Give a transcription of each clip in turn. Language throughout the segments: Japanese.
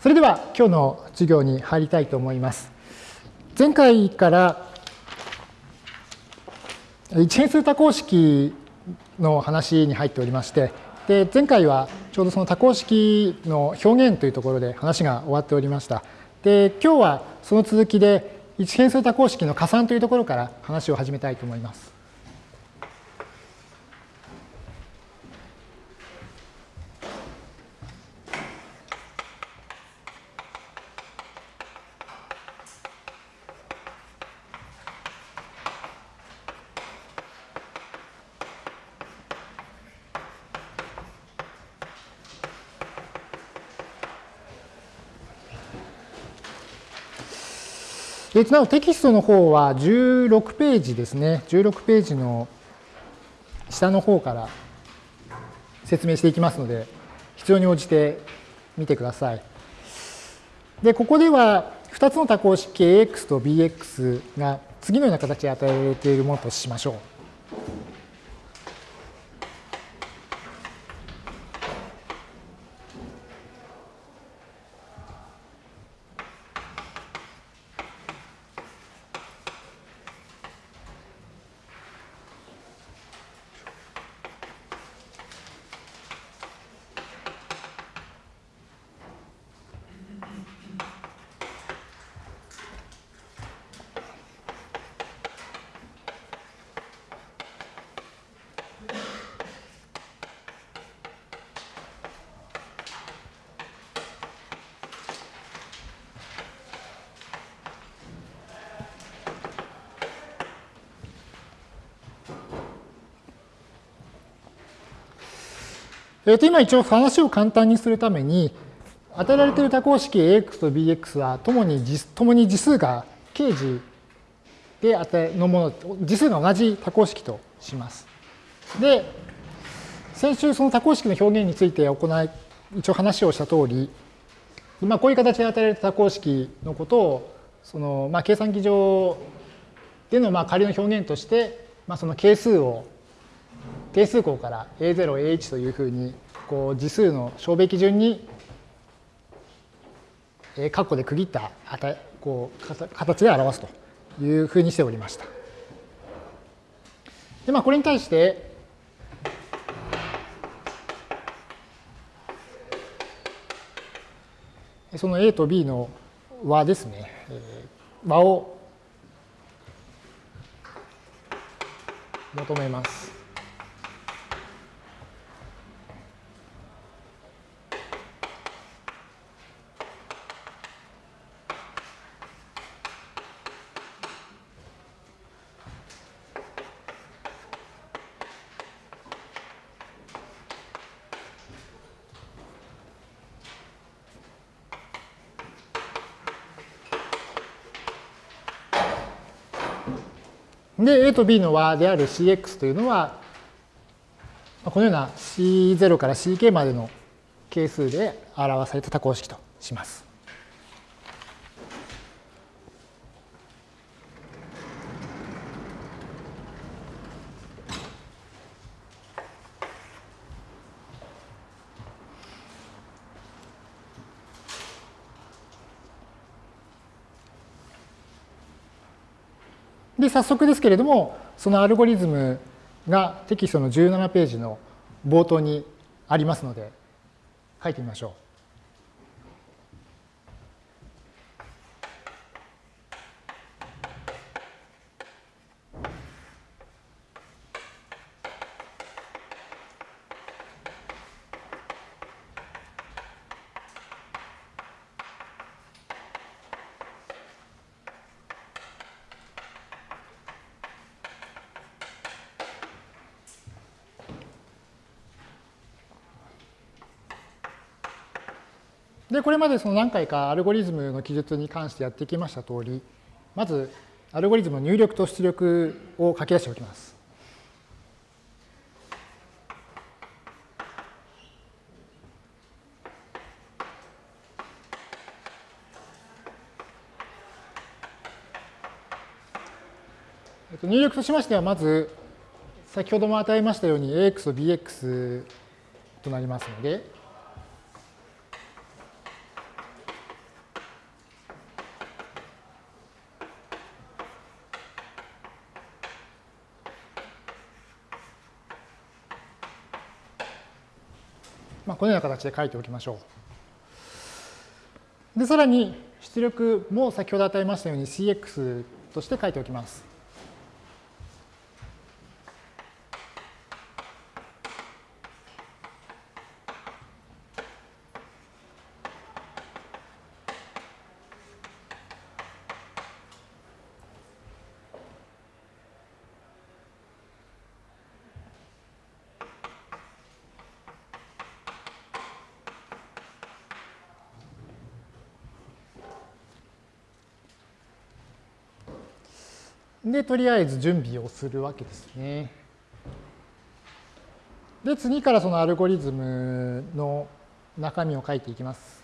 それでは今日の授業に入りたいと思います。前回から一変数多項式の話に入っておりまして、で前回はちょうどその多項式の表現というところで話が終わっておりました。で今日はその続きで一変数多項式の加算というところから話を始めたいと思います。なおテキストの方は16ページですね。16ページの下の方から説明していきますので、必要に応じて見てください。で、ここでは2つの多項式 AX と BX が次のような形で与えられているものとしましょう。えー、と今一応話を簡単にするために、与えられている多項式 AX と BX はともに共に次数が掲示で与えのもの、次数が同じ多項式とします。で、先週その多項式の表現について行い、一応話をした通り、まあ、こういう形で与えられた多項式のことを、そのまあ計算機上でのまあ仮の表現として、まあ、その係数を定数項から A0、A1 というふうにこう次数の小べき順に括弧で区切ったこう形で表すというふうにしておりました。でまあこれに対してその A と B の和ですね、和を求めます。A と B の和である Cx というのは、このような C0 から Ck までの係数で表された多項式とします。で、早速ですけれども、そのアルゴリズムがテキストの17ページの冒頭にありますので、書いてみましょう。で、これまでその何回かアルゴリズムの記述に関してやってきました通り、まずアルゴリズムの入力と出力を書き出しておきます。入力としましては、まず先ほども与えましたように AX と BX となりますので、このような形で書いておきましょう。で、さらに出力も先ほど与えましたように cx として書いておきます。で、とりあえず準備をするわけですね。で、次からそのアルゴリズムの中身を書いていきます。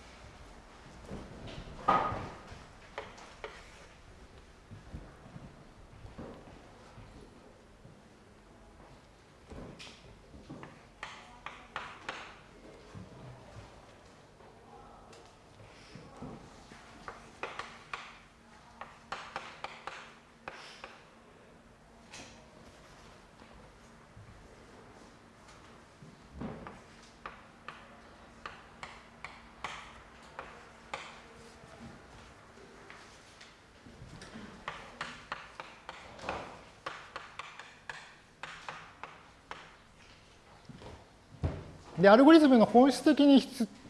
で、アルゴリズムの本質的に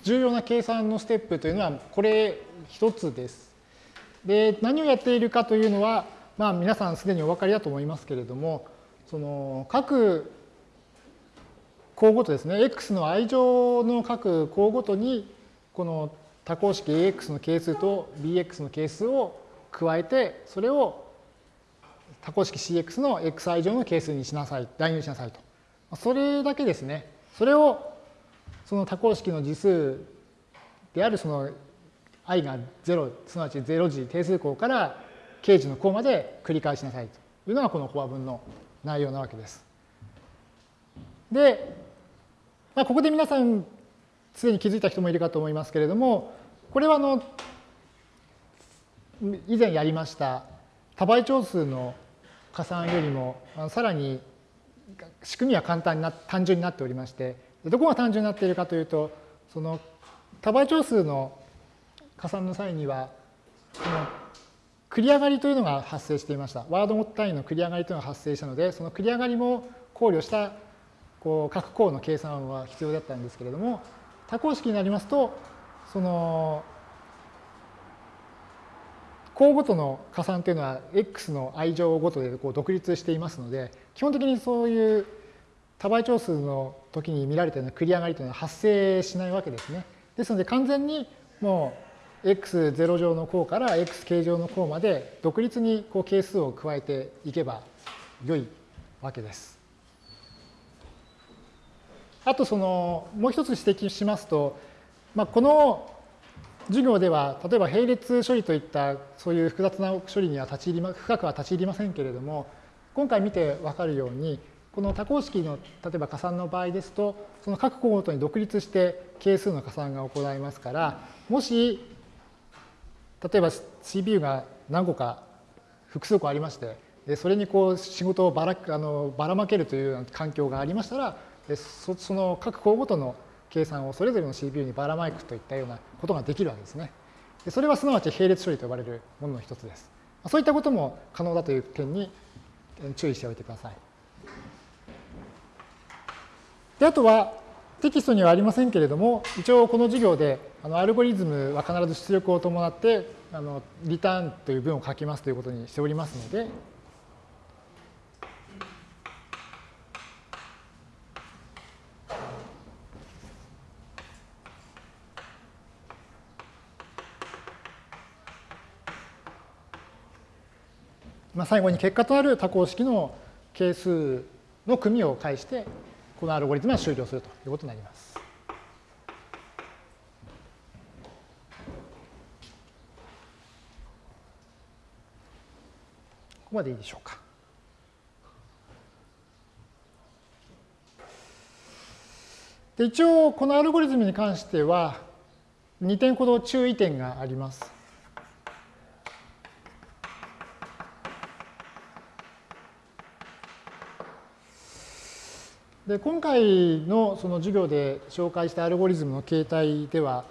重要な計算のステップというのは、これ一つです。で、何をやっているかというのは、まあ皆さんすでにお分かりだと思いますけれども、その各項ごとですね、x の i 乗の各項ごとに、この多項式 ax の係数と bx の係数を加えて、それを多項式 cx の xi 乗の係数にしなさい、代入しなさいと。それだけですね。それをその多項式の次数であるその i が0すなわち0次定数項から形次の項まで繰り返しなさいというのがこの法和文の内容なわけです。で、まあ、ここで皆さんすでに気づいた人もいるかと思いますけれどもこれはあの以前やりました多倍長数の加算よりもさらに仕組みは簡単な単純になっておりましてどこが単純になっているかというと、その多倍長数の加算の際には、この繰り上がりというのが発生していました。ワード単位の繰り上がりというのが発生したので、その繰り上がりも考慮したこう各項の計算は必要だったんですけれども、多項式になりますと、その項ごとの加算というのは x の i 乗ごとでこう独立していますので、基本的にそういう多倍長数の時に見られたような繰り上がりというのは発生しないわけですね。ですので完全にもう x0 乗の項から x 形乗の項まで独立にこう係数を加えていけば良いわけです。あとそのもう一つ指摘しますと、まあ、この授業では例えば並列処理といったそういう複雑な処理には立ち入りま深くは立ち入りませんけれども今回見てわかるようにこの多項式の例えば加算の場合ですと、その各項ごとに独立して係数の加算が行いますから、もし、例えば CPU が何個か複数個ありまして、でそれにこう仕事をばらあのばらまけるというような環境がありましたら、そその各項ごとの計算をそれぞれの CPU にばらまいくといったようなことができるわけですね。でそれはすなわち並列処理と呼ばれるものの一つです。そういったことも可能だという点に注意しておいてください。であとはテキストにはありませんけれども、一応この授業であのアルゴリズムは必ず出力を伴ってあのリターンという文を書きますということにしておりますので、まあ、最後に結果となる多項式の係数の組を介してこのアルゴリズムは終了するということになります。ここまでいいでしょうか。で一応、このアルゴリズムに関しては、2点ほど注意点があります。で今回のその授業で紹介したアルゴリズムの形態では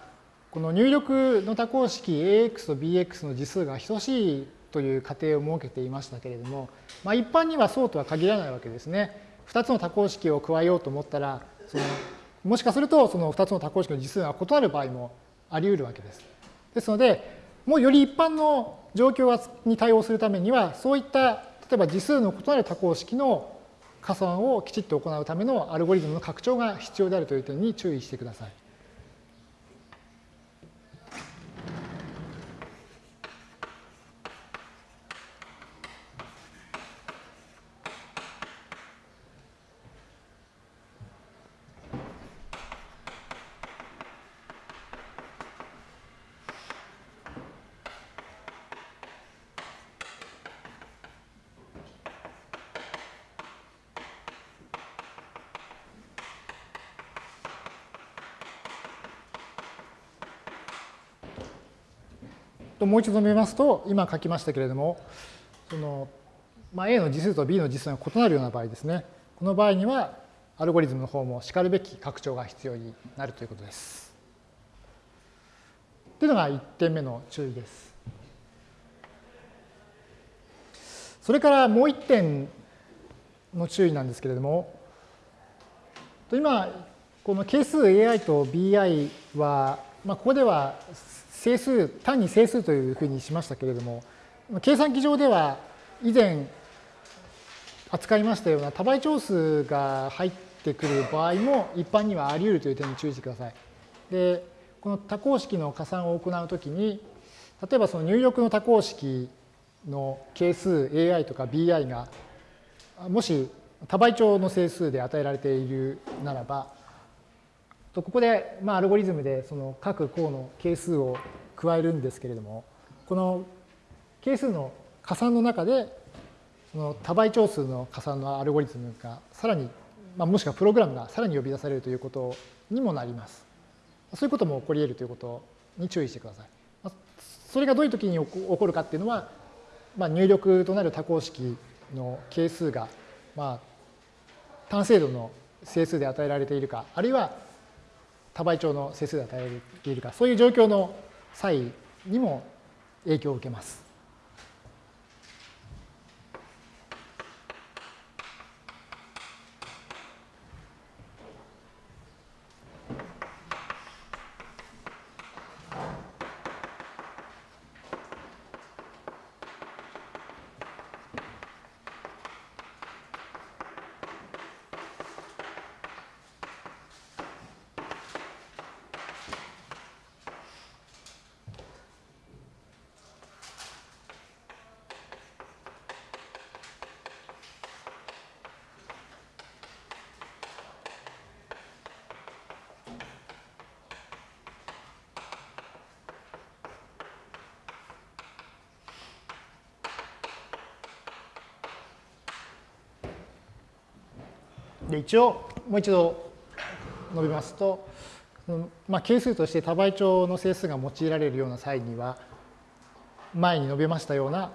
この入力の多項式 AX と BX の次数が等しいという仮定を設けていましたけれども、まあ、一般にはそうとは限らないわけですね。2つの多項式を加えようと思ったらそのもしかするとその2つの多項式の次数が異なる場合もあり得るわけです。ですのでもうより一般の状況に対応するためにはそういった例えば次数の異なる多項式の加算をきちっと行うためのアルゴリズムの拡張が必要であるという点に注意してください。もう一度述べますと、今書きましたけれども、そのまあ、A の次数と B の次数が異なるような場合ですね。この場合には、アルゴリズムの方もしかるべき拡張が必要になるということです。というのが1点目の注意です。それからもう1点の注意なんですけれども、今、この係数 AI と BI は、まあ、ここでは整数、単に整数というふうにしましたけれども、計算機上では以前扱いましたような多倍長数が入ってくる場合も一般にはあり得るという点に注意してください。で、この多項式の加算を行うときに、例えばその入力の多項式の係数 AI とか BI がもし多倍長の整数で与えられているならば、とここで、まあ、アルゴリズムでその各項の係数を加えるんですけれども、この係数の加算の中で、その多倍長数の加算のアルゴリズムがさらに、まあ、もしくはプログラムがさらに呼び出されるということにもなります。そういうことも起こり得るということに注意してください。それがどういう時に起こるかっていうのは、まあ、入力となる多項式の係数が、まあ、単精度の整数で与えられているか、あるいは多倍長の整数で与えているか、そういう状況の際にも影響を受けます。で一応もう一度述べますと、まあ、係数として多倍長の整数が用いられるような際には前に述べましたような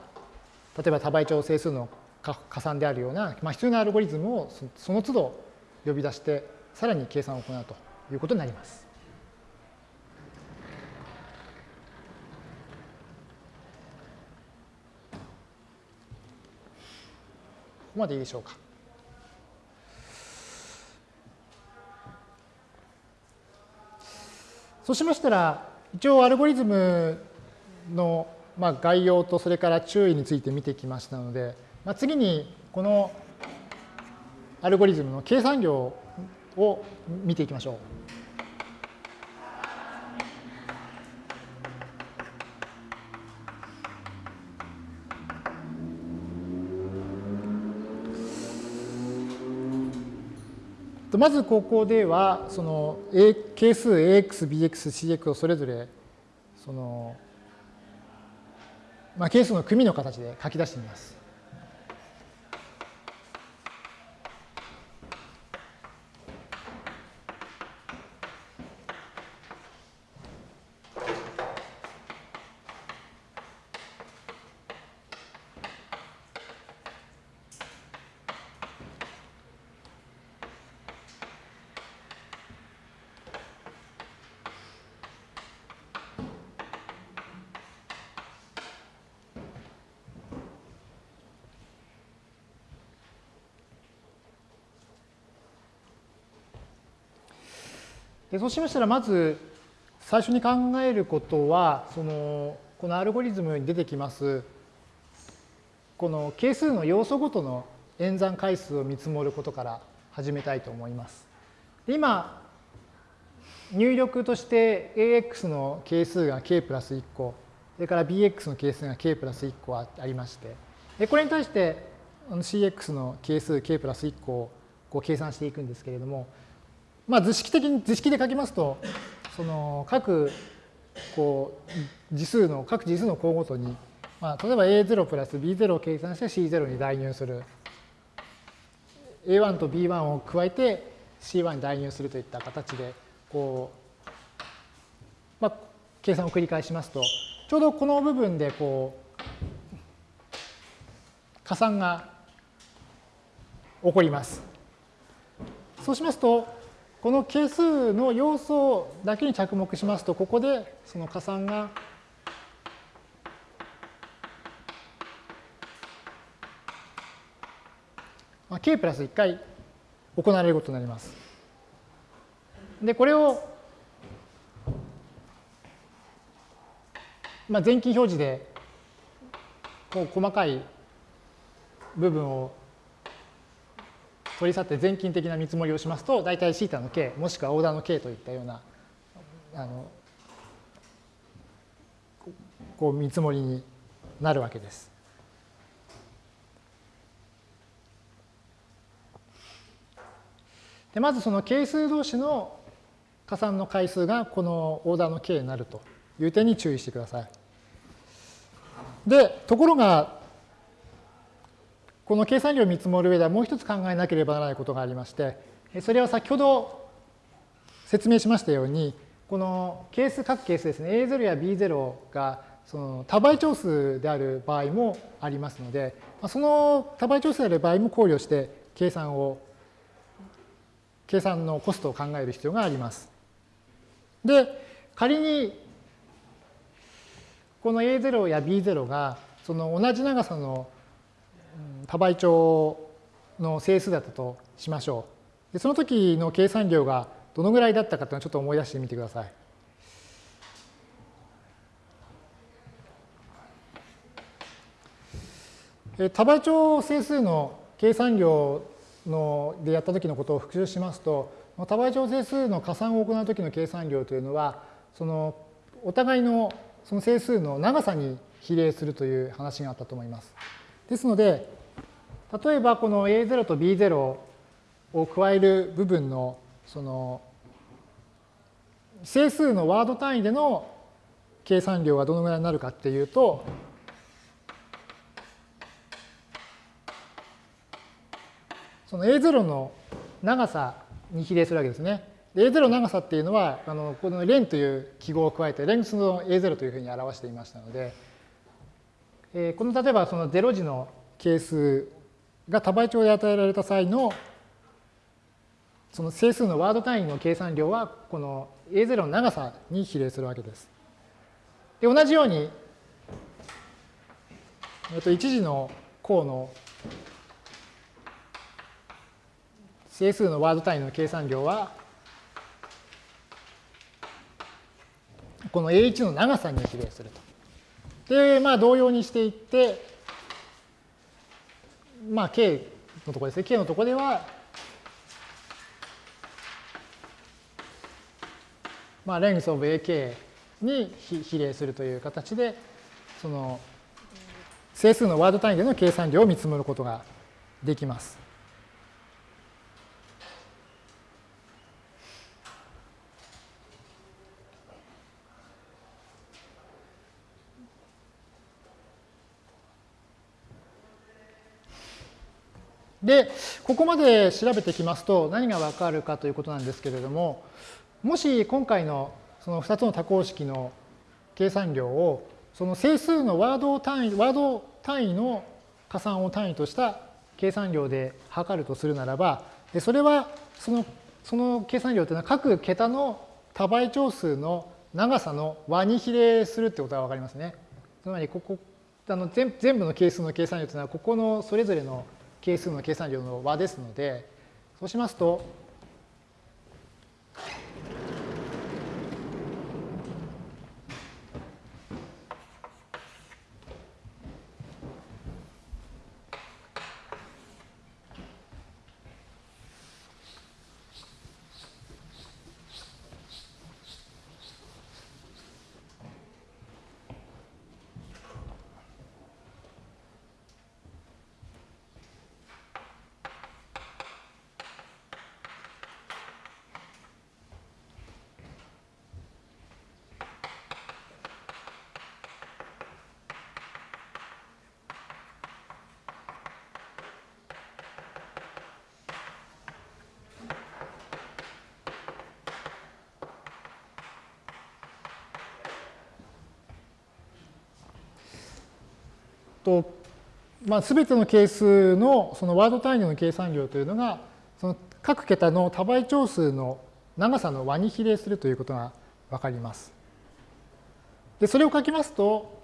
例えば多倍長整数の加算であるような、まあ、必要なアルゴリズムをその都度呼び出してさらに計算を行うということになります。ここまでいいでしょうか。そうしましたら、一応アルゴリズムのま概要とそれから注意について見てきましたので、ま、次にこのアルゴリズムの計算量を見ていきましょう。まずここではその係数 ax、bx、cx をそれぞれその、まあ、係数の組の形で書き出してみます。でそうしましたら、まず最初に考えることは、そのこのアルゴリズムに出てきます、この係数の要素ごとの演算回数を見積もることから始めたいと思います。で今、入力として AX の係数が K プラス1個、それから BX の係数が K プラス1個ありまして、でこれに対して CX の係数 K プラス1個をこう計算していくんですけれども、まあ、図式的に、図式で書きますと、その各こう次数の、各次数の項ごとに、まあ、例えば A0 プラス B0 を計算して C0 に代入する。A1 と B1 を加えて C1 に代入するといった形で、こう、まあ、計算を繰り返しますと、ちょうどこの部分でこう、加算が起こります。そうしますと、この係数の要素だけに着目しますと、ここでその加算がまあ、k プラス1回行われることになります。で、これを、まあ、全金表示でこう細かい部分を取り去って全金的な見積もりをしますと、大体 θ の k、もしくはオーダーの k といったような、あの、こう見積もりになるわけです。でまずその係数同士の加算の回数がこのオーダーの k になるという点に注意してください。で、ところが、この計算量を見積もる上ではもう一つ考えなければならないことがありまして、それは先ほど説明しましたように、この係数、各係数ですね、A0 や B0 がその多倍長数である場合もありますので、その多倍長数である場合も考慮して計算を計算のコストを考える必要があります。で、仮にこの A0 や B0 がその同じ長さの多倍長の整数だったとしましょう。でその時の計算量がどのぐらいだったかというのをちょっと思い出してみてください。多倍長整数の計算量のでやった時のことを復習しますと、多倍調整数の加算を行う時の計算量というのは、そのお互いのその整数の長さに比例するという話があったと思います。ですので、例えばこの A0 と B0 を加える部分のその整数のワード単位での計算量がどのぐらいになるかっていうと、その A0 の長さに比例するわけですね。A0 の長さっていうのは、あのこのレンという記号を加えて、レングスの A0 というふうに表していましたので、えー、この例えばその0次の係数が多倍長で与えられた際のその整数のワード単位の計算量はこの A0 の長さに比例するわけです。で同じように、えっと、1次の項の整数のワード単位の計算量は、この A1 の長さに比例すると。で、まあ同様にしていって、まあ K のところですね。K のところでは、まあ、length of AK に比例するという形で、その整数のワード単位での計算量を見積もることができます。で、ここまで調べてきますと何がわかるかということなんですけれども、もし今回のその2つの多項式の計算量をその整数のワード単位、ワード単位の加算を単位とした計算量で測るとするならば、それはそのその計算量というのは各桁の多倍長数の長さの和に比例するってことがわかりますね。つまりここあの全部の係数の計算量というのはここのそれぞれの係数の計算量の和ですので、そうしますと、と、まあ、全ての係数のそのワード単位の計算量というのが、その各桁の多倍長数の長さの和に比例するということが分かります。で、それを書きますと、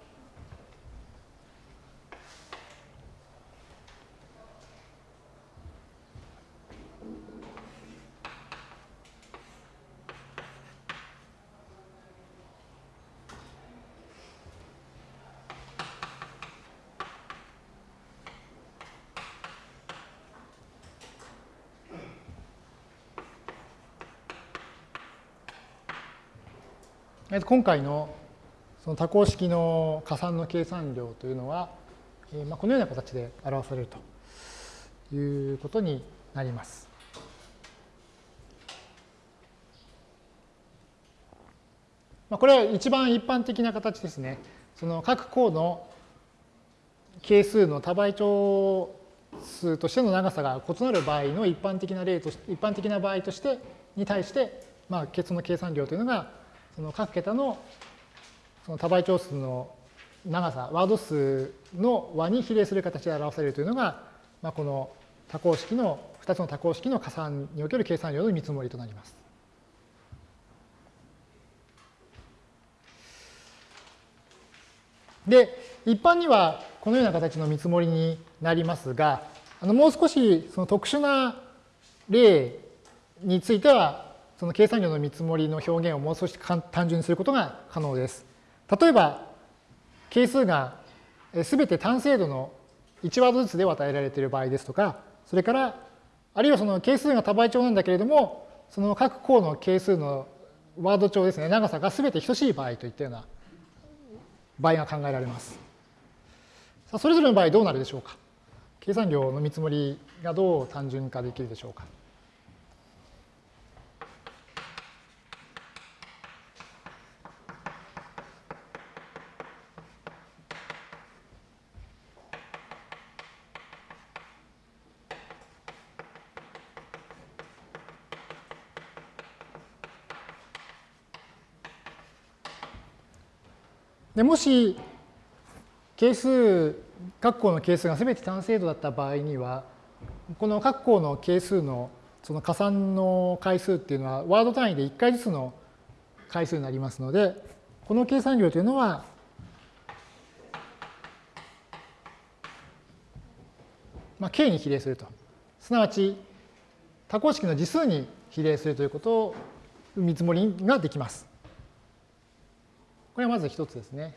今回のその多項式の加算の計算量というのは、えまあ、このような形で表されるということになります。まあ、これは一番一般的な形ですね。その各項の係数の多倍長数としての長さが異なる場合の一般的な例として、一般的な場合としてに対して、まあ、その計算量というのがその各桁のその多倍長数の長さ、ワード数の和に比例する形で表されるというのが、まあ、この多項式の、2つの多項式の加算における計算量の見積もりとなります。で、一般にはこのような形の見積もりになりますが、あのもう少しその特殊な例についてはその計算量の見積もりの表現をもう少し単純にすることが可能です。例えば、係数がすべて単精度の1ワードずつで与えられている場合ですとか、それから、あるいはその係数が多倍長なんだけれども、その各項の係数のワード長ですね、長さがすべて等しい場合といったような場合が考えられます。さあ、それぞれの場合どうなるでしょうか？計算量の見積もりがどう単純化できるでしょうか？でもし係数各項の係数が全て単精度だった場合にはこの各項の係数のその加算の回数っていうのはワード単位で1回ずつの回数になりますのでこの計算量というのはまあ、k に比例すると。すなわち多項式の次数に比例するということを見積もりができます。これはまず一つですね。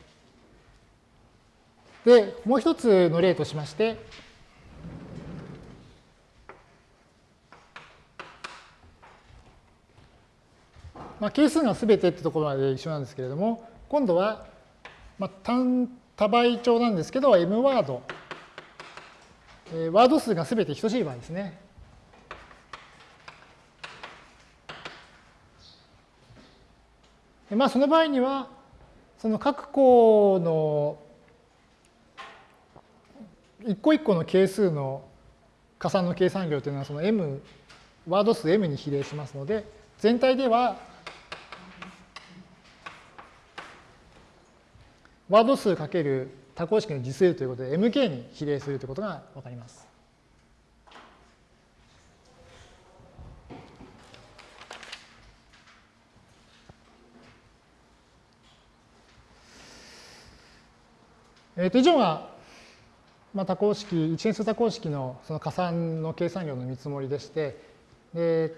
で、もう一つの例としまして、まあ、係数がすべてってところまで一緒なんですけれども、今度は、まあ、単多倍長なんですけど、m ワード、えー、ワード数がすべて等しい場合ですね。まあ、その場合には、その各項の一個一個の係数の加算の計算量というのはその m ワード数 m に比例しますので全体ではワード数かける多項式の次数ということで mk に比例するということがわかります。えー、と以上が、まあ、多項式、一変数多項式のその加算の計算量の見積もりでして、で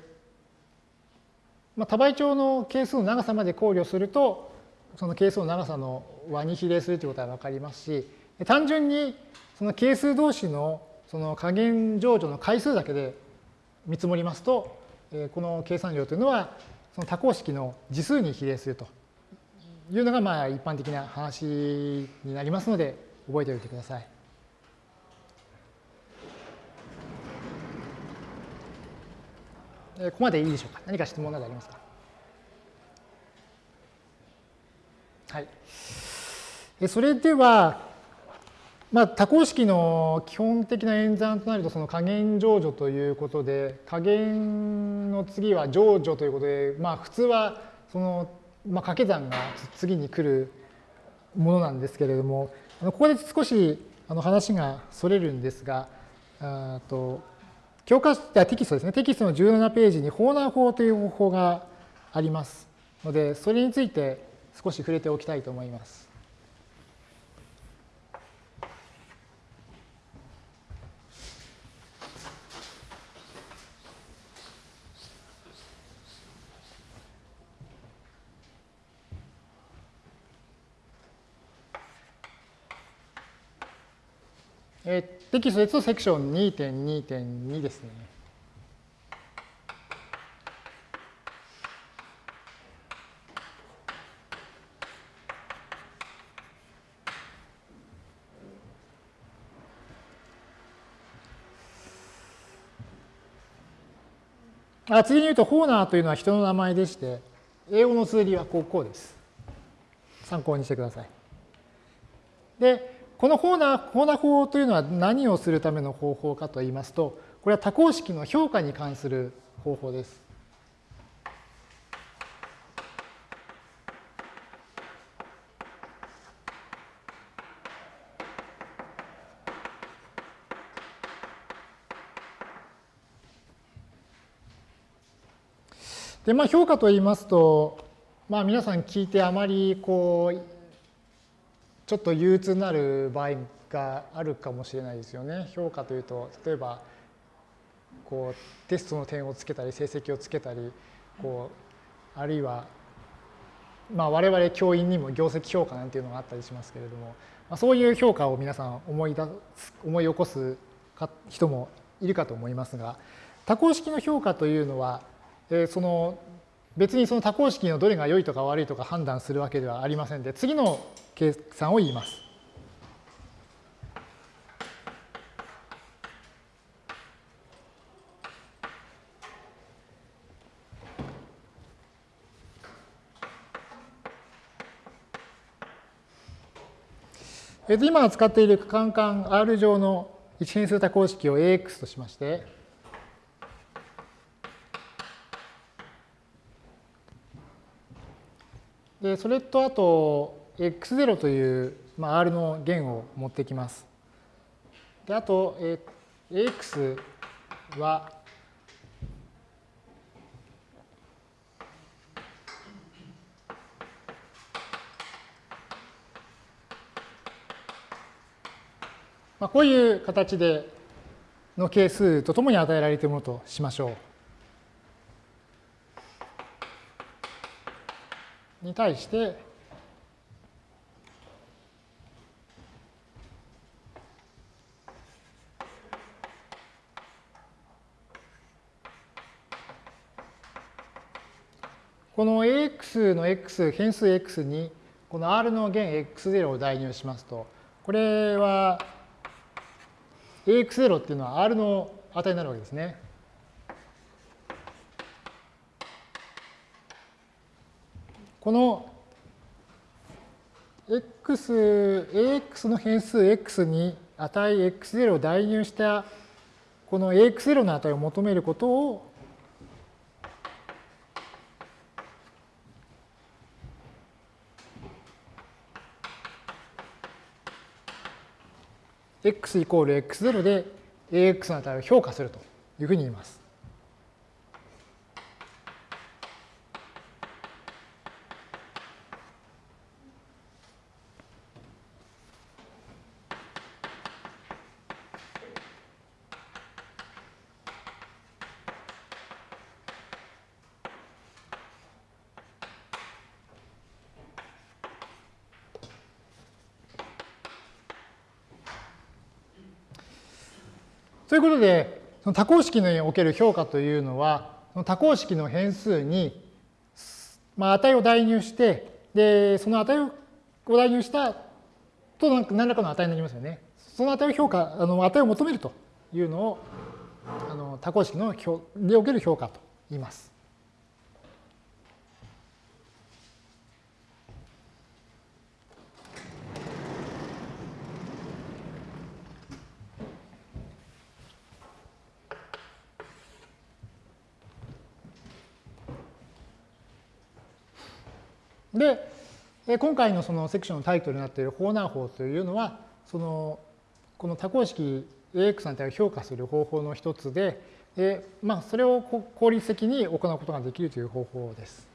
まあ、多倍長の係数の長さまで考慮すると、その係数の長さの和に比例するということは分かりますし、単純にその係数同士のその加減乗除の回数だけで見積もりますと、この計算量というのは、その多項式の次数に比例すると。いうのがまあ一般的な話になりますので、覚えておいてください。ここまでいいでしょうか？何か質問などありますか？はい。それでは、まあ、多項式の基本的な演算となると、その加減乗除ということで、加減の次は乗除ということで、まあ、普通はそのまあ、掛け算が次に来るものなんですけれども、ここで少しあの話がそれるんですが、あと教科テキストですね、テキストの17ページに法難法という方法がありますので、それについて少し触れておきたいと思います。えー、テキストですとセクション2.2.2ですね。あ次に言うと、ホーナーというのは人の名前でして、英語の綴りはこうこうです。参考にしてください。で、このホーナー、ホーナ法というのは何をするための方法かといいますと、これは多項式の評価に関する方法です。で、まあ、評価といいますと、まあ、皆さん聞いてあまりこうちょっと憂鬱になる場合があるかもしれないですよね。評価というと例えばこうテストの点をつけたり成績をつけたりこうあるいはまあ我々教員にも業績評価なんていうのがあったりしますけれども、まあ、そういう評価を皆さん思い出す思い起こす人もいるかと思いますが多項式の評価というのは、えー、その別にその多項式のどれが良いとか悪いとか判断するわけではありませんで、次の計算を言います。今使っているカンカン R 上の一変数多項式を AX としまして、でそれとあと x0 という、まあ、R の弦を持ってきます。であと、え AX はまあ、こういう形での係数とともに与えられているものとしましょう。に対してこの AX の X 変数 X にこの R の弦 X0 を代入しますとこれは AX0 っていうのは R の値になるわけですね。この x、ax の変数 x に値 x0 を代入したこの ax0 の値を求めることを x イコール x0 で ax の値を評価するというふうに言います。とということで、その多項式における評価というのは、その多項式の変数に、まあ、値を代入して、で、その値を代入したと何らかの値になりますよね。その値を評価、あの値を求めるというのを、あの多項式のにおける評価と言います。で、今回のそのセクションのタイトルになっているホーナー法というのは、そのこの多項式 AX の値を評価する方法の一つで、でまあ、それを効率的に行うことができるという方法です。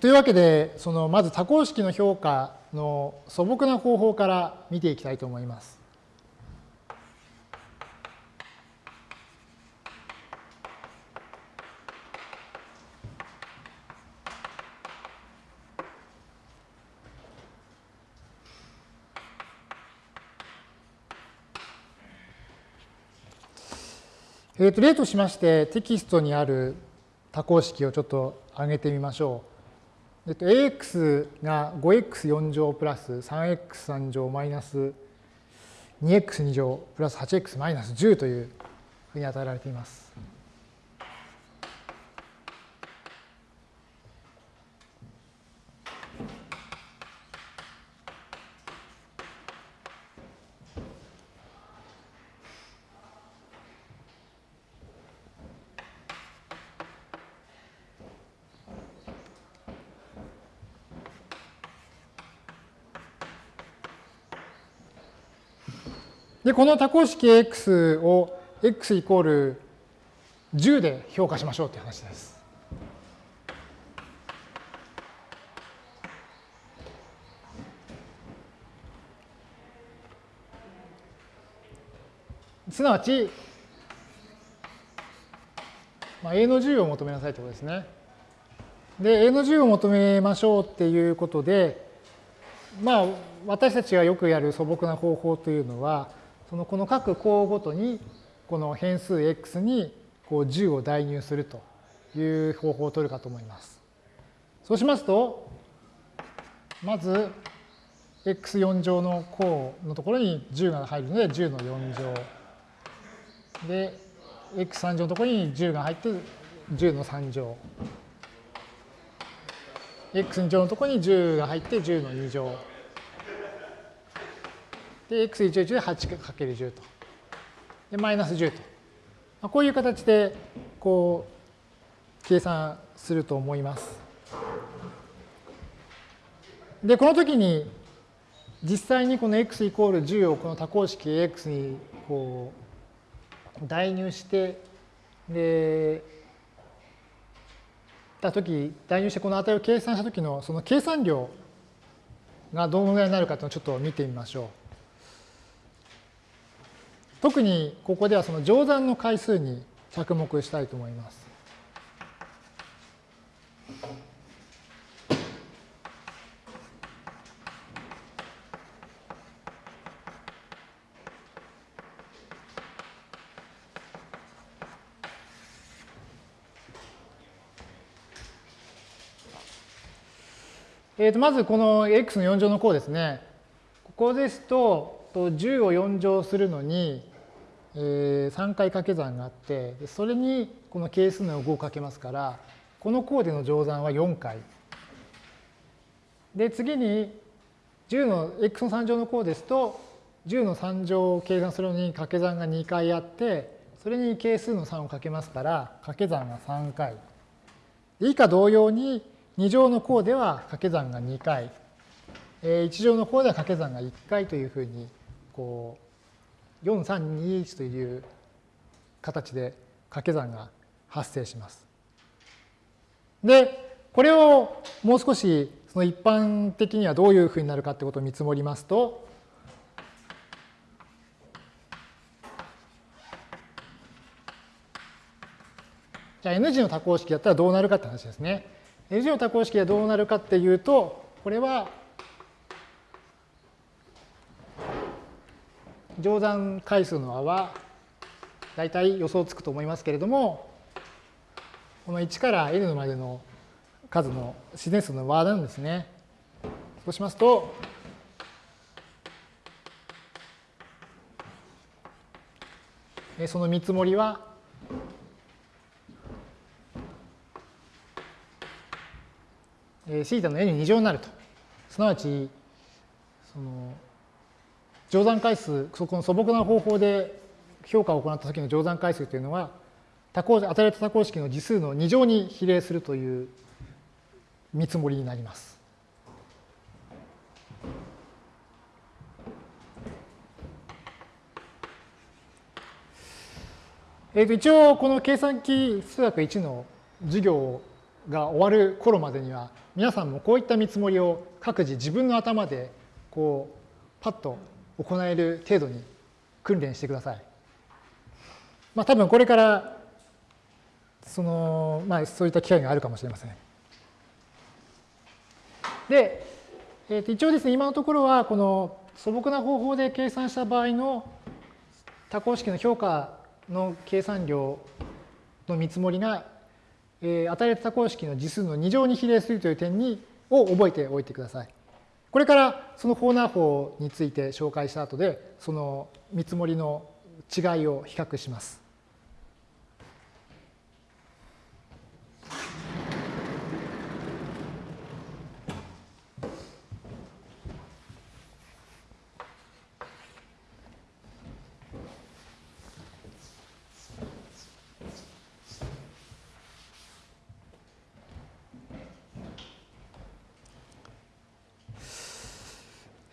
というわけで、そのまず多項式の評価の素朴な方法から見ていきたいと思います。えー、と例としましてテキストにある多項式をちょっと挙げてみましょう。えっと、ax が 5x4 乗プラス 3x3 乗マイナス 2x2 乗プラス 8x マイナス10というふうに与えられています。で、この多項式 x を x イコール10で評価しましょうという話です。すなわち、まあ、A の10を求めなさいということですね。で、A の10を求めましょうっていうことで、まあ、私たちがよくやる素朴な方法というのは、そのこの各項ごとにこの変数 x にこう10を代入するという方法を取るかと思います。そうしますと、まず x4 乗の項のところに10が入るので10の4乗。で、x3 乗のところに10が入って10の3乗。x2 乗のところに10が入って10の2乗。で、x11 で 8×10 と。で、マイナス10と。まあ、こういう形で、こう、計算すると思います。で、この時に、実際にこの x イコール10をこの多項式 ax にこう代入して、で、た時代入してこの値を計算した時のその計算量がどのぐらいになるかというのをちょっと見てみましょう。特にここではその乗算の回数に着目したいと思います。えー、とまずこの x の4乗の項ですね。ここですと、10を4乗するのに、えー、3回掛け算があって、それにこの係数の5をかけますから、この項での乗算は4回。で、次に10の x の3乗の項ですと、10の3乗を計算するのに掛け算が2回あって、それに係数の3をかけますから、掛け算が3回。以下同様に、2乗の項では掛け算が2回、1乗の項では掛け算が1回というふうにこう4321という形で掛け算が発生します。で、これをもう少しその一般的にはどういうふうになるかってことを見積もりますと、じゃあ N 字の多項式だったらどうなるかって話ですね。N 字の多項式はどうなるかっていうと、これは乗算回数の和は大体予想つくと思いますけれども、この1から n までの数の自然数の和なんですね。そうしますと、その見積もりは、シータの n 2乗になると。すなわち、その乗算回数、そこの素朴な方法で評価を行った時の乗算回数というのは多項与えられた多項式の次数の2乗に比例するという見積もりになります。えー、と一応この計算機数学1の授業が終わる頃までには皆さんもこういった見積もりを各自自分の頭でこうパッと行える程度に訓練してください。まあ多分これからそのまあそういった機会があるかもしれません。で、えー、と一応ですね今のところはこの素朴な方法で計算した場合の多項式の評価の計算量の見積もりが、えー、与えられた多項式の次数の2乗に比例するという点にを覚えておいてください。これからそのコーナー法について紹介した後でその見積もりの違いを比較します。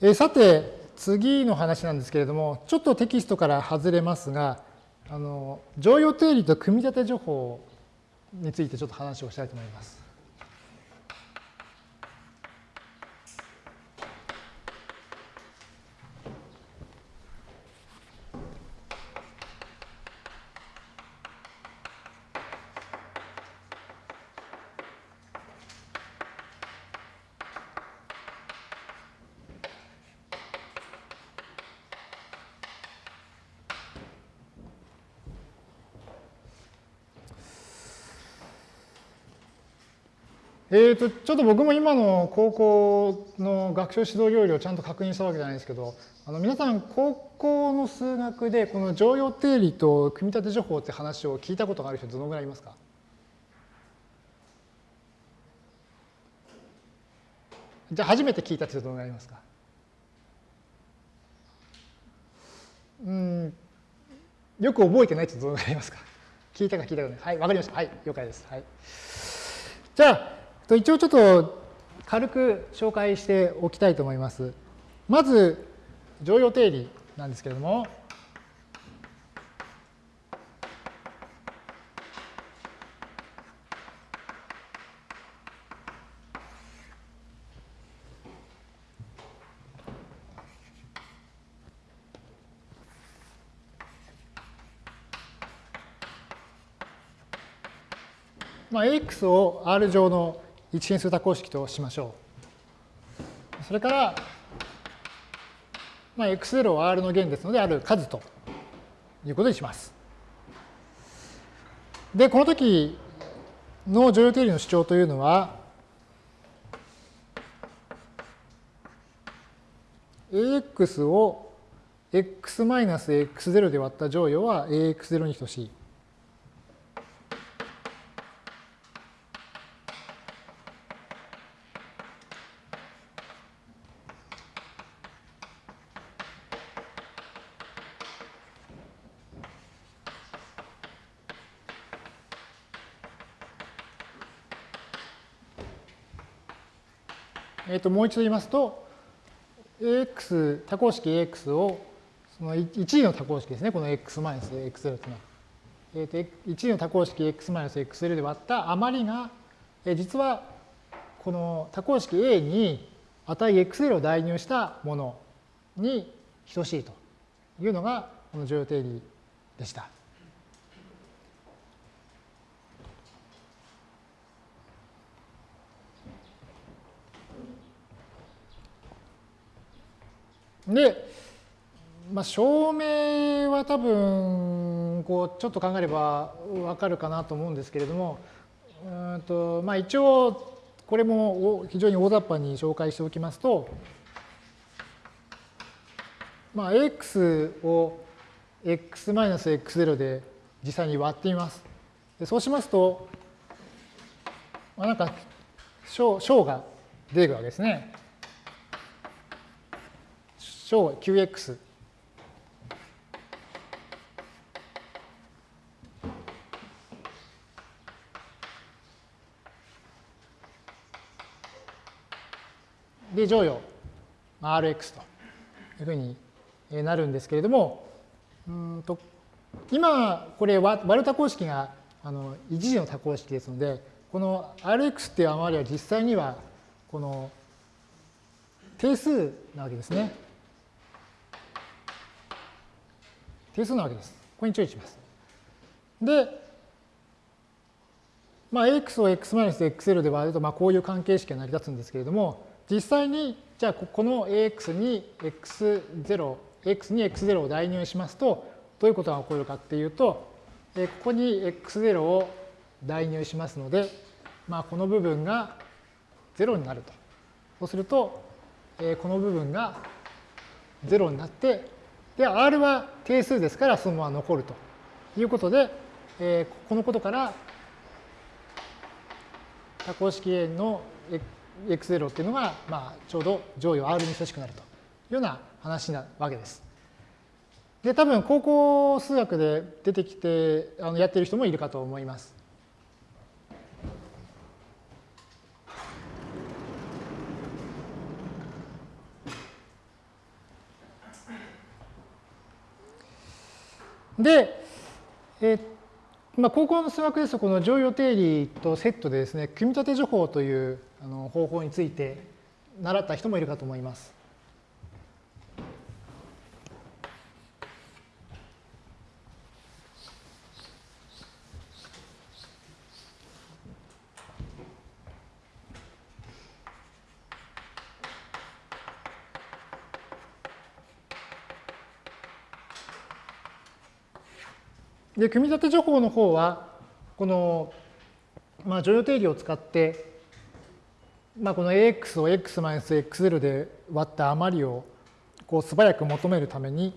えさて、次の話なんですけれども、ちょっとテキストから外れますが、あの常用定理と組み立て情報についてちょっと話をしたいと思います。えーと、ちょっと僕も今の高校の学習指導要領をちゃんと確認したわけじゃないですけど、あの皆さん高校の数学でこの常用定理と組み立て情報って話を聞いたことがある人どのぐらいいますか？じゃあ初めて聞いた人どのぐらいいますか？うんよく覚えてないってどのぐらいいますか？聞いたか聞いたかない。はい、わかりました。はい、了解です。はい。じゃあ、一応ちょっと軽く紹介しておきたいと思います。まず、常用定理なんですけれども、まあ、AX を R 上の一変数多項式としましょう。それから、まあ、x0 は R の弦ですので、ある数ということにします。で、この時の常用定理の主張というのは、ax を x-x0 で割った乗与は ax0 に等しい。ともう一度言いますと、AX、多項式 AX をその1次の多項式ですね、この x マイナス x0 というのは。えー、と1次の多項式 x マイナス x0 で割った余りが、えー、実はこの多項式 A に値 x0 を代入したものに等しいというのがこの常用定理でした。で、まあ、証明は多分こうちょっと考えればわかるかなと思うんですけれどもうんと、まあ、一応これも非常に大雑把に紹介しておきますと、まあ、x を x-x0 で実際に割ってみます。でそうしますと、まあ、なんか小が出てくるわけですね。小 qx で乗与 Rx というふうになるんですけれども、うんと今、これ割る多項式があの一次の多項式ですので、この Rx っていう余りは実際にはこの定数なわけですね。定数なわけです。ここに注意します。で、まあ、x を x-xl で割ると、まあ、こういう関係式が成り立つんですけれども、実際に、じゃあ、この ax に x0、x に x0 を代入しますと、どういうことが起こるかっていうと、ここに x0 を代入しますので、まあ、この部分が0になると。そうすると、この部分が0になって、で、R は定数ですからそのまま残るということで、えこのことから多項式 A の x0 っていうのが、まあ、ちょうど乗与 R に等しくなるというような話なわけです。で、多分高校数学で出てきてあのやってる人もいるかと思います。で、えまあ、高校の数学ですと、この乗用定理とセットでですね、組み立て情報というあの方法について習った人もいるかと思います。で、組み立て情報の方は、この、まあ、乗与定理を使って、まあ、この ax を x-x0 で割った余りをこう素早く求めるために、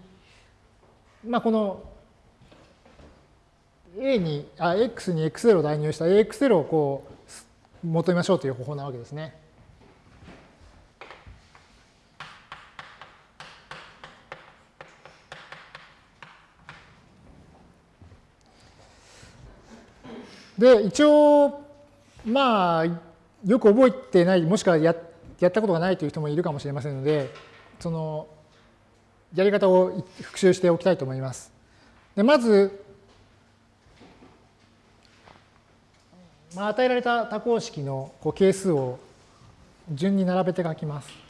まあ、この a に、あ、x に x0 を代入した ax0 をこう求めましょうという方法なわけですね。で、一応、まあ、よく覚えてない、もしくはややったことがないという人もいるかもしれませんので、その、やり方を復習しておきたいと思います。でまず、まあ、与えられた多項式のこう係数を順に並べて書きます。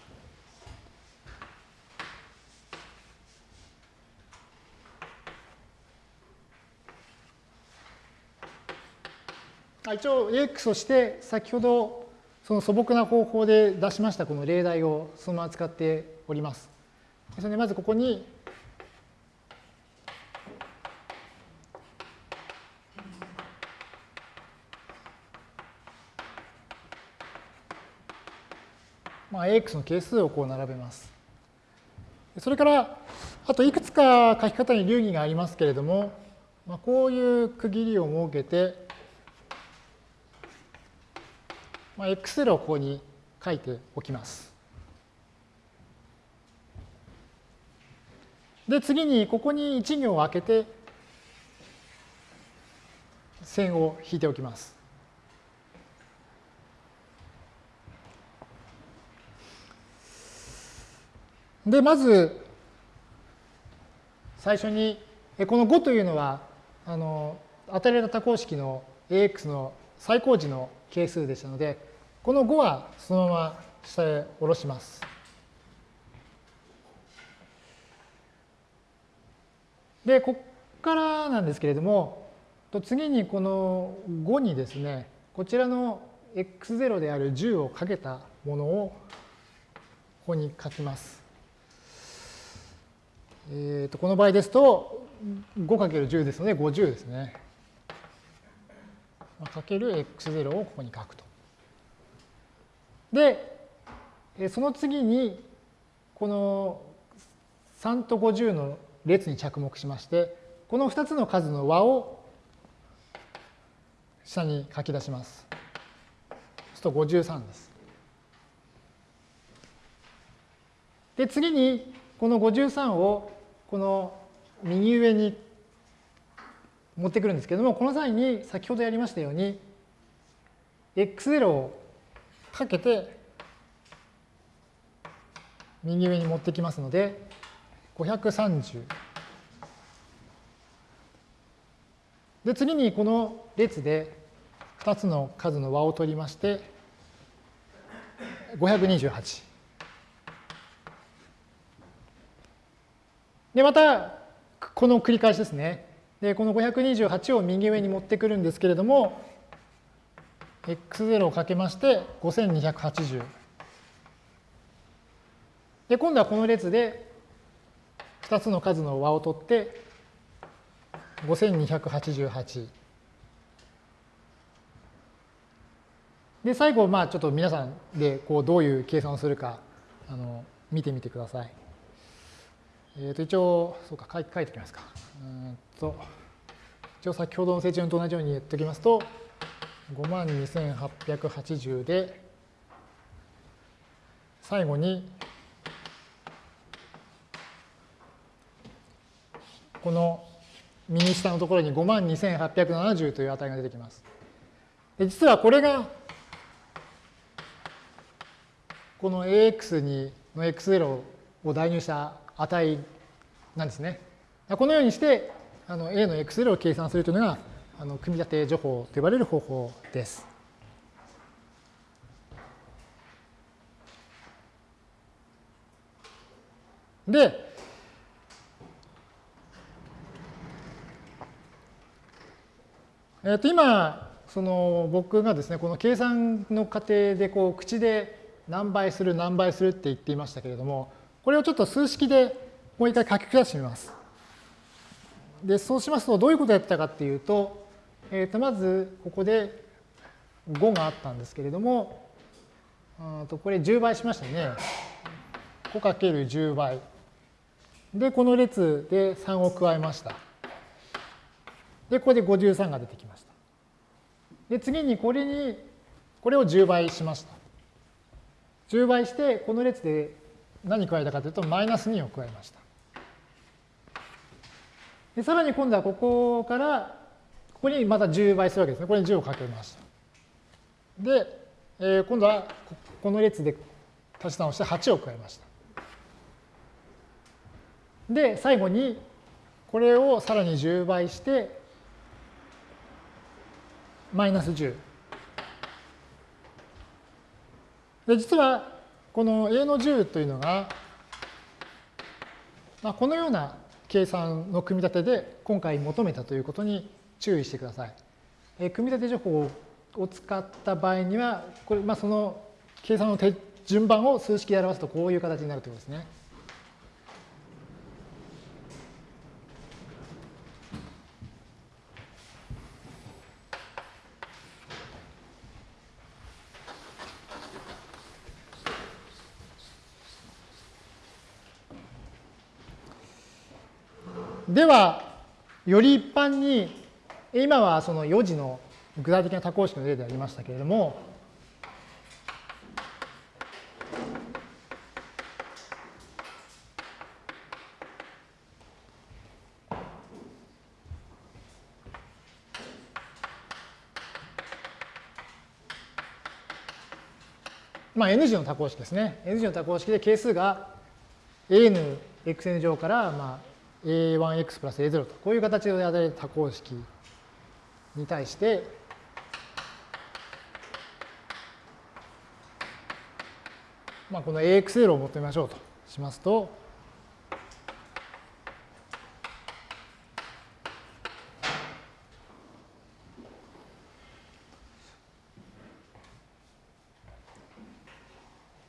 一応 AX として先ほどその素朴な方法で出しましたこの例題をそのまま使っております。それでまずここにまあ、AX の係数をこう並べます。それから、あといくつか書き方に流儀がありますけれども、まあ、こういう区切りを設けて、まあ、x0 をここに書いておきます。で、次にここに1行を空けて線を引いておきます。で、まず最初にこの5というのはあの与えられた多項式の ax の最高時の係数でしたのでこの5はそのまま下へ下ろします。で、ここからなんですけれども、次にこの5にですね、こちらの x0 である10をかけたものをここに書きます。えー、とこの場合ですと 5×10 ですので50ですね。かける x0 をここに書くと。で、その次に、この3と50の列に着目しまして、この2つの数の和を下に書き出します。そうすると53です。で、次に、この53をこの右上に持ってくるんですけども、この際に先ほどやりましたように、x0 をかけて、右上に持ってきますので、530。で、次にこの列で2つの数の和を取りまして、528。で、また、この繰り返しですね。で、この528を右上に持ってくるんですけれども、x0 をかけまして5280。で、今度はこの列で2つの数の和を取って5288。で、最後、まあちょっと皆さんでこうどういう計算をするかあの見てみてください。えっ、ー、と、一応、そうか、書いておきますか。うんと、一応先ほどの成順と同じように言っておきますと、52,880で、最後に、この右下のところに52,870という値が出てきます。で実はこれが、この AX にの X0 を代入した値なんですね。このようにして、あの A の X0 を計算するというのが、あの組み立て情報と呼ばれる方法です。で、えっと今その僕がですねこの計算の過程でこう口で何倍する何倍するって言っていましたけれどもこれをちょっと数式でもう一回書き下してみます。でそうしますとどういうことをやったかっていうと,、えー、とまずここで5があったんですけれどもとこれ10倍しましたね。5×10 倍。でこの列で3を加えました。でここで53が出てきました。で次にこれにこれを10倍しました。10倍してこの列で何加えたかというとマイナス2を加えました。でさらに今度はここからここにまた10倍するわけですね。これに10をかけました。で、えー、今度はこの列で足し算をして8を加えました。で、最後にこれをさらに10倍してマイナス10。で、実はこの A の10というのが、まあ、このような計算の組み立てで今回求めたということに注意してください。え組み立て情報を使った場合には、これまあ、その計算の順番を数式で表すとこういう形になるということですね。では、より一般に、今はその4次の具体的な多項式の例でありましたけれども、まあ、N 次の多項式ですね。N 次の多項式で係数が AN、xn 乗から、まあ、a1x プラス a0 と、こういう形で与える多項式に対して、まあ、この ax0 を求めましょうとしますと、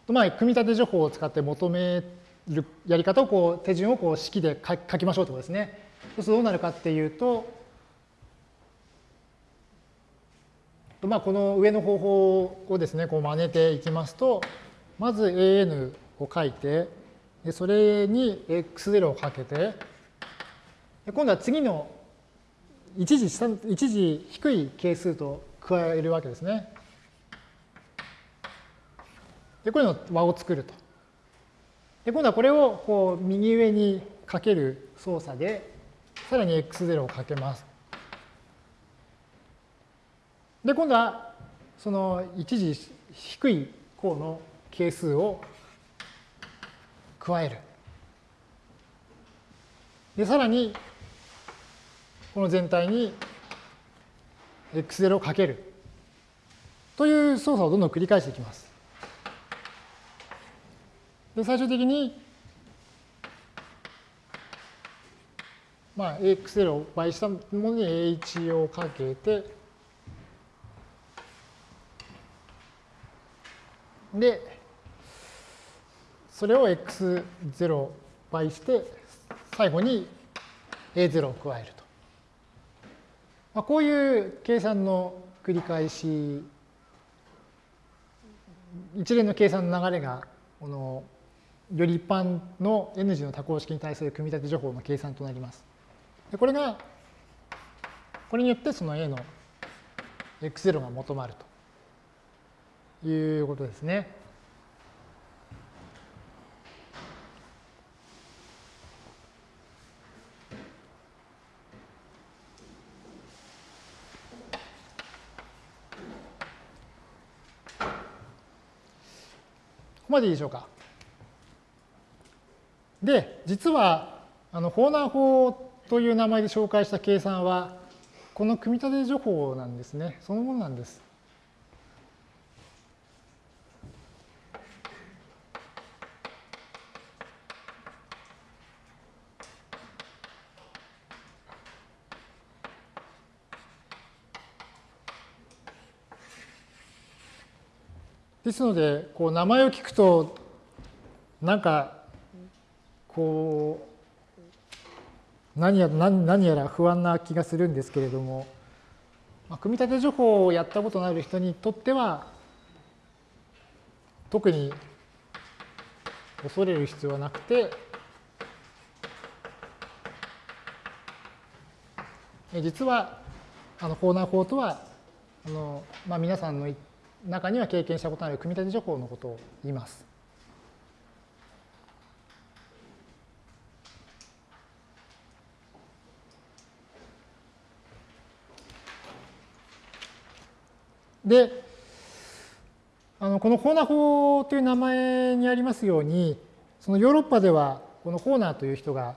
まあ、組み立て情報を使って求めるやり方をこう手順をこう式で書きましょうということですね。そうするとどうなるかっていうと、まあ、この上の方法をですね、こう真似ていきますと、まず an を書いて、でそれに x0 をかけて、今度は次の一時一時低い係数と加えるわけですね。で、こういうの和を作ると。で今度はこれをこう右上にかける操作で、さらに x0 をかけます。で、今度はその一時低い項の係数を加える。で、さらに、この全体に x0 をかける。という操作をどんどん繰り返していきます。で、最終的に、まあ、AX0 を倍したものに A1 をかけて、で、それを x0 倍して、最後に a0 を加えると。まあ、こういう計算の繰り返し、一連の計算の流れが、このより一般の N 次の多項式に対する組み立て情報の計算となります。でこれが、これによってその A の x0 が求まるということですね。ここまでいいでしょうか。で、実は、あの、ホーナー法という名前で紹介した計算は、この組み立て情報なんですね。そのものなんです。ですので、こう名前を聞くと、なんか、こう、何や何何やら不安な気がするんですけれども、まあ、組み立て情報をやったことのある人にとっては、特に恐れる必要はなくて、実は、あの、コーナー法とは、あの、まあ、皆さんの言って中には経験したことのある組み立て情報のことを言います。で、あのこのホーナー法という名前にありますように、そのヨーロッパではこのホーナーという人が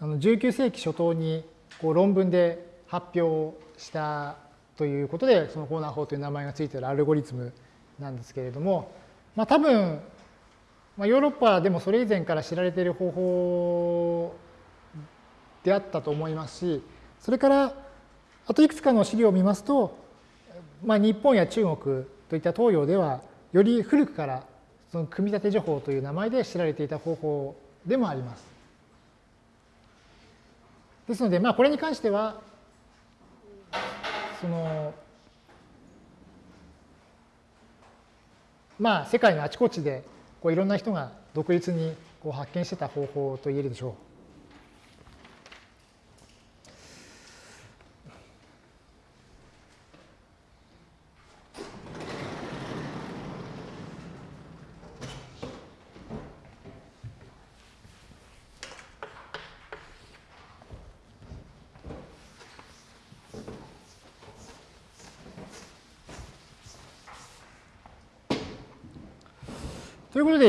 あの19世紀初頭にこう論文で発表したということで、そのコーナー法という名前がついているアルゴリズムなんですけれども、まあ、多分、まあ、ヨーロッパでもそれ以前から知られている方法であったと思いますし、それからあといくつかの資料を見ますと、まあ、日本や中国といった東洋ではより古くからその組み立て情報という名前で知られていた方法でもあります。ですので、まあ、これに関しては、そのまあ世界のあちこちでこういろんな人が独立にこう発見してた方法と言えるでしょう。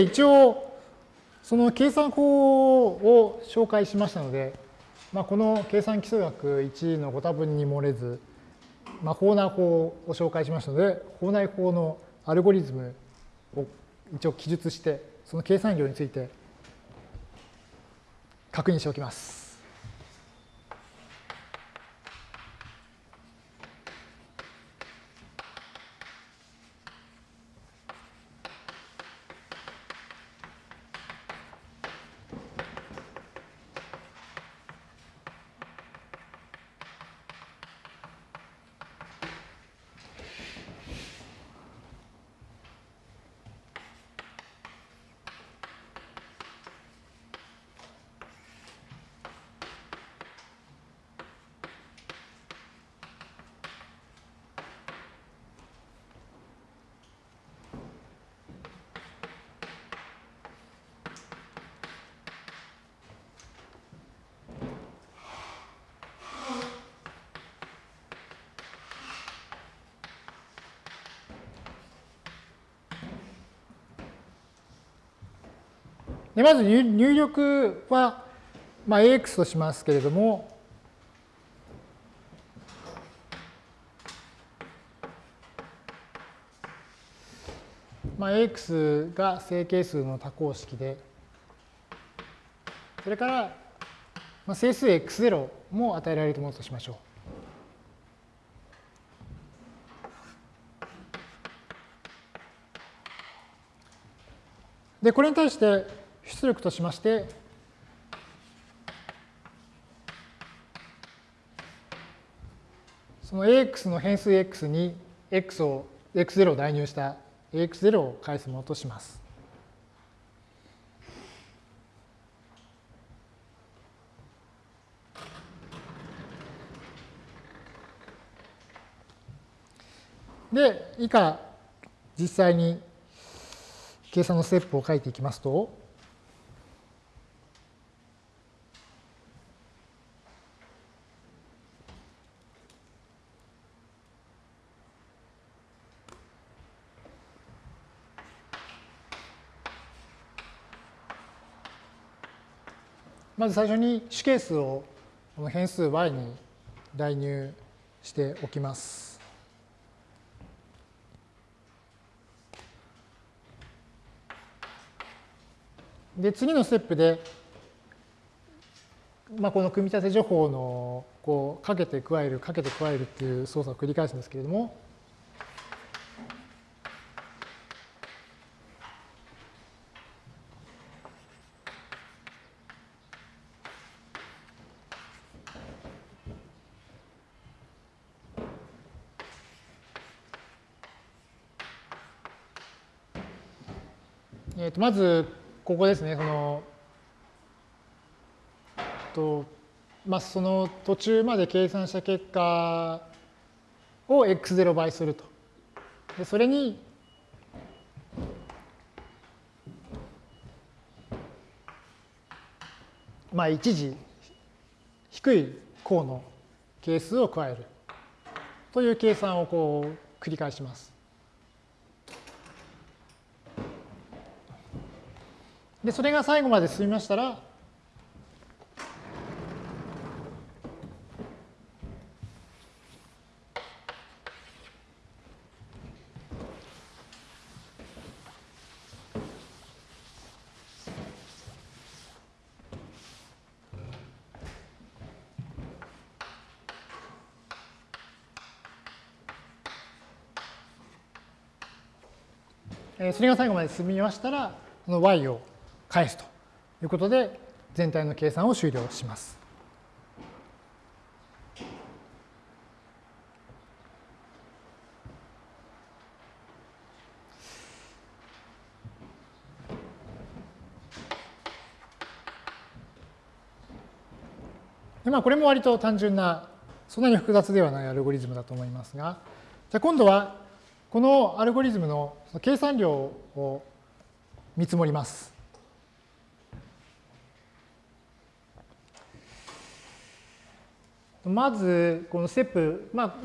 一応、その計算法を紹介しましたので、まあ、この計算基礎学1のご多分に漏れず、まあ、法内法を紹介しましたので、法内法のアルゴリズムを一応記述して、その計算量について確認しておきます。でまず入力は、まあ、AX としますけれども、まあ、AX が整形数の多項式で、それから、まあ、整数 X0 も与えられるものとしましょう。で、これに対して出力としまして、その AX の変数 X に X を X0 を代入した AX0 を返すものとします。で、以下、実際に計算のステップを書いていきますと、まず最初に主係数をこの変数 y に代入しておきます。で、次のステップで、まあ、この組み立て情報のこうかけて加える、かけて加えるっていう操作を繰り返すんですけれども、まず、ここですね、その、とまあ、その途中まで計算した結果を x0 倍すると。でそれに、まあ、一時低い項の係数を加えるという計算をこう繰り返します。で、それが最後まで進みましたら、それが最後まで進みましたら、この y を返すということで、全体の計算を終了します。でまあ、これも割と単純な、そんなに複雑ではないアルゴリズムだと思いますが、じゃあ今度は、このアルゴリズムの計算量を見積もります。まず、このステップ、まあ、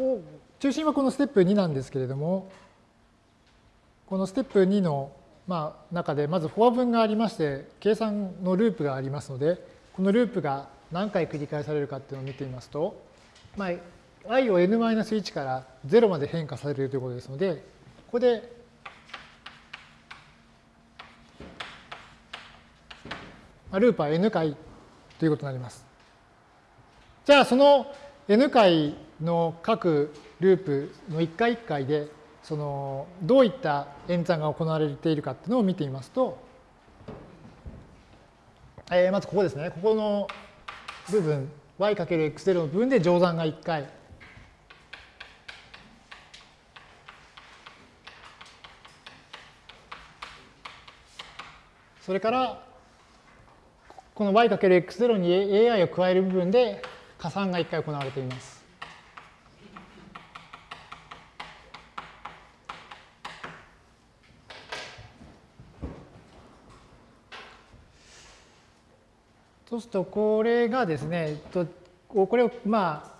中心はこのステップ2なんですけれども、このステップ2の、まあ、中で、まずフォア分がありまして、計算のループがありますので、このループが何回繰り返されるかっていうのを見てみますと、まあ、i を n-1 から0まで変化されるということですので、ここで、ループは n 回ということになります。じゃあその n 回の各ループの1回1回でそのどういった演算が行われているかっていうのを見てみますと、えー、まずここですね。ここの部分 y×x0 の部分で乗算が1回。それからこの y×x0 に ai を加える部分で加算が1回行われています。そうすると、これがですね、これをまあ、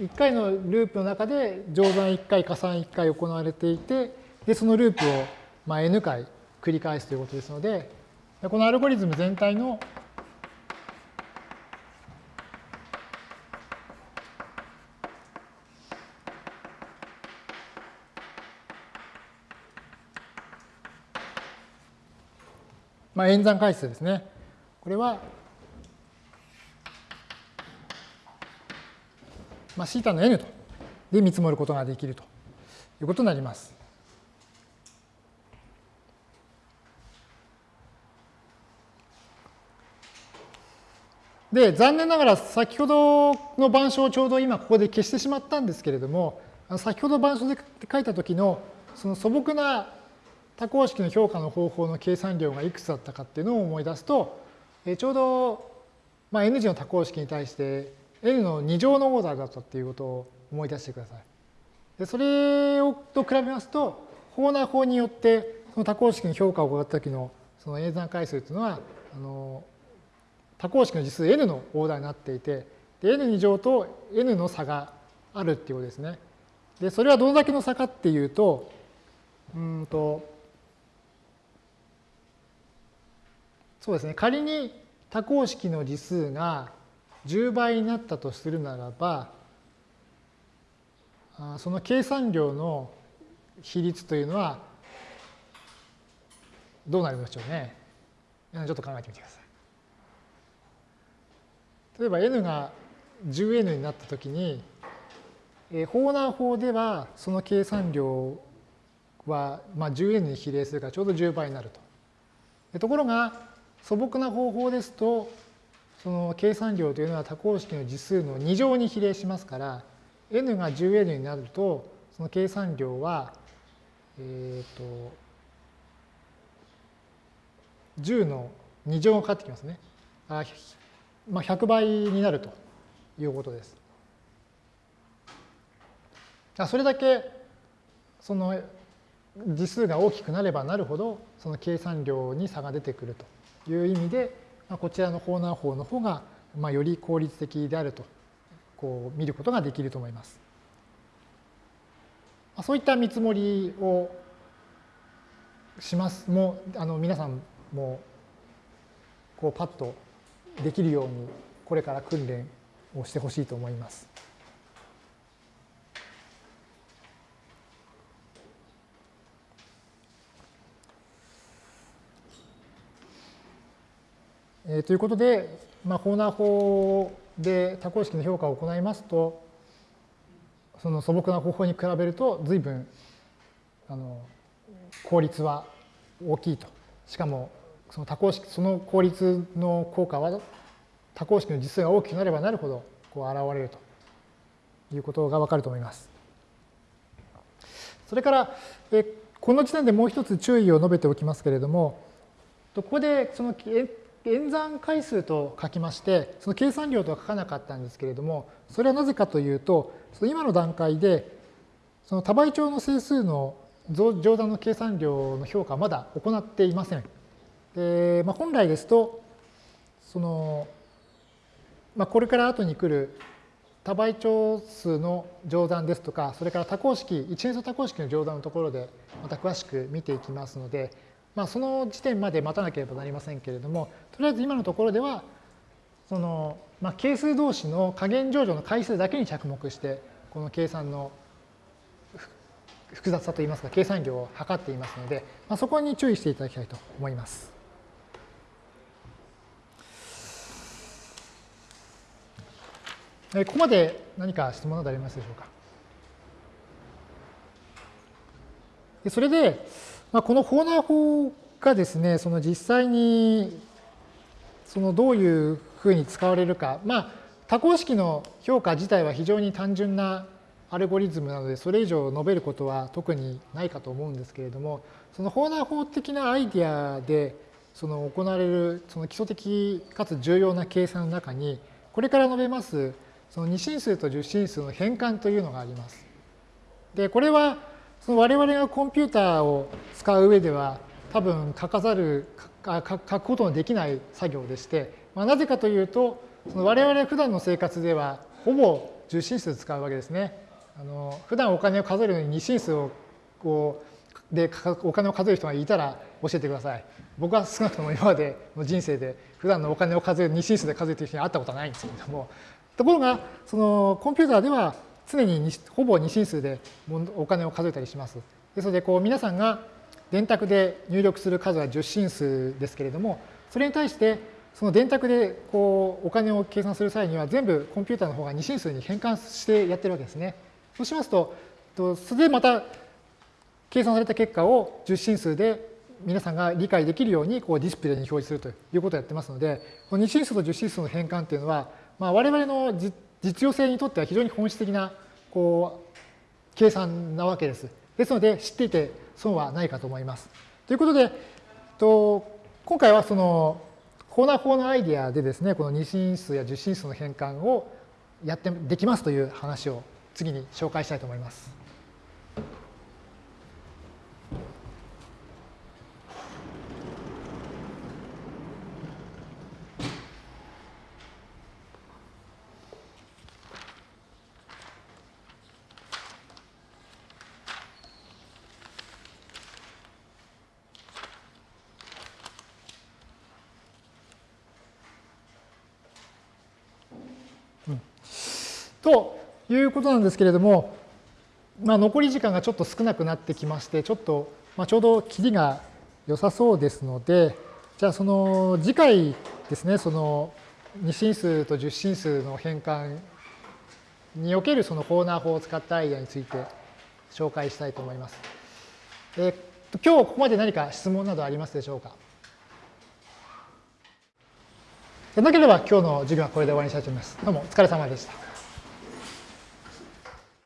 1回のループの中で乗算1回、加算1回行われていて、で、そのループをまあ n 回繰り返すということですので、このアルゴリズム全体のまあ、演算回数ですね。これは、まあ、θ の n とで見積もることができるということになります。で、残念ながら先ほどの板書をちょうど今ここで消してしまったんですけれども、先ほど板書で書いた時のその素朴な多項式の評価の方法の計算量がいくつだったかっていうのを思い出すと、えちょうど、まあ、n 次の多項式に対して n の2乗のオーダーだったっていうことを思い出してください。でそれをと比べますと、法な法によってその多項式の評価を行った時のその演算回数というのは、あの多項式の実数 n のオーダーになっていて、で n2 乗と n の差があるっていうことですね。で、それはどのだけの差かっていうと、うんと、そうですね、仮に多項式の次数が10倍になったとするならば、その計算量の比率というのはどうなるでしょうね？ちょっと考えてみてください。例えば n が 10n になったときに、法難法ではその計算量は、まあ、10n に比例するからちょうど10倍になると。ところが素朴な方法ですと、その計算量というのは多項式の次数の2乗に比例しますから、n が 10n になると、その計算量は、えっ、ー、と、10の2乗がかかってきますね。あまあ、100倍になるということです。それだけその次数が大きくなればなるほどその計算量に差が出てくるという意味で、まあ、こちらの法難法の方が、まあ、より効率的であるとこう見ることができると思います。まあ、そういった見積もりをします。もうあの皆さんもこうパッとできるようにこれから訓練をしてほしいと思います。えー、ということで、まあ、ホーナー法で多項式の評価を行いますと、その素朴な方法に比べると随分あの効率は大きいと。しかもその多項式、その効率の効果は多項式の実数が大きくなればなるほどこう現れるということがわかると思います。それから、えこの時点でもう一つ注意を述べておきますけれども、ここでその演算回数と書きまして、その計算量とは書かなかったんですけれども、それはなぜかというと、その今の段階で、その多倍長の整数の乗算の計算量の評価はまだ行っていません。でまあ、本来ですと、その、まあ、これから後に来る多倍長数の乗算ですとか、それから多項式、一変数多項式の乗算のところでまた詳しく見ていきますので、まあ、その時点まで待たなければなりませんけれども、とりあえず今のところでは、その、まあ、係数同士の加減乗除の回数だけに着目して、この計算の複雑さといいますか、計算量を測っていますので、まあ、そこに注意していただきたいと思います。ここまで何か質問などありますでしょうか？それで、まあ、このホーナー法がですね、その実際にそのどういうふうに使われるか、まあ、多項式の評価自体は非常に単純なアルゴリズムなので、それ以上述べることは特にないかと思うんですけれども、そのホーナー法的なアイディアでその行われるその基礎的かつ重要な計算の中に、これから述べますその2進数と10進数の変換というのがあります。で、これはその我々がコンピューターを使う上では多分書かざる書くことのできない作業でして、まあ、なぜかというとその我々普段の生活ではほぼ10進数使うわけですね。あの普段お金を数えるのに2進数をこうでお金を数える人がいたら教えてください。僕は少なくとも今までの人生で普段のお金を数える二進数で数えている人に会ったことはないんですけれどもところがそのコンピューターでは常にほぼ二進数でお金を数えたりします。ですのでこう皆さんが電卓で入力する数は10進数ですけれどもそれに対してその電卓でこうお金を計算する際には全部コンピューターの方が二進数に変換してやってるわけですね。そうしますとそれでまた計算された結果を10進数で皆さんが理解できるようにこうディスプレイに表示するということをやってますので、この2進数と10進数の変換っていうのは、まあ、我々の実実用性にとっては非常に本質的なこう計算なわけです。ですので、知っていて損はないかと思います。ということで、と今回はそのコーナー法のアイディアでですね、この二進数や10進数の変換をやってできますという話を次に紹介したいと思います。とということなんですけれども、まあ、残り時間がちょっと少なくなってきまして、ちょっと、まあ、ちょうど切りが良さそうですので、じゃあその次回ですね、その2進数と10進数の変換におけるそのコーナー法を使ったアイデアについて紹介したいと思います。えー、今日ここまで何か質問などありますでしょうか？なければ今日の授業はこれで終わりにしたいと思います。どうもお疲れ様でした。